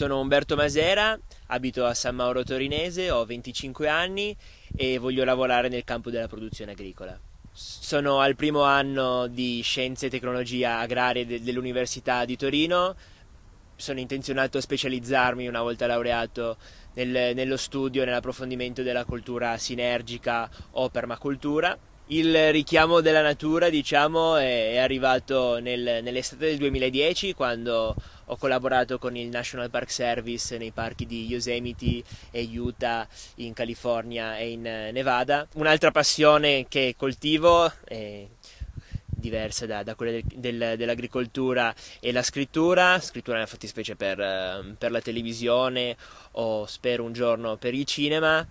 Sono Umberto Masera, abito a San Mauro Torinese, ho 25 anni e voglio lavorare nel campo della produzione agricola. Sono al primo anno di Scienze e Tecnologia Agrarie dell'Università di Torino. Sono intenzionato a specializzarmi una volta laureato nel, nello studio e nell'approfondimento della cultura sinergica o permacultura il richiamo della natura diciamo è, arrivato nel, nell'estate del 2010 quando ho collaborato con il National Park Service nei parchi di Yosemite e Utah in California e in Nevada. Un'altra passione che coltivo è diversa da, da quella del, del, dell'agricoltura e la scrittura, scrittura nella fattispecie per, per la televisione o spero un giorno per il cinema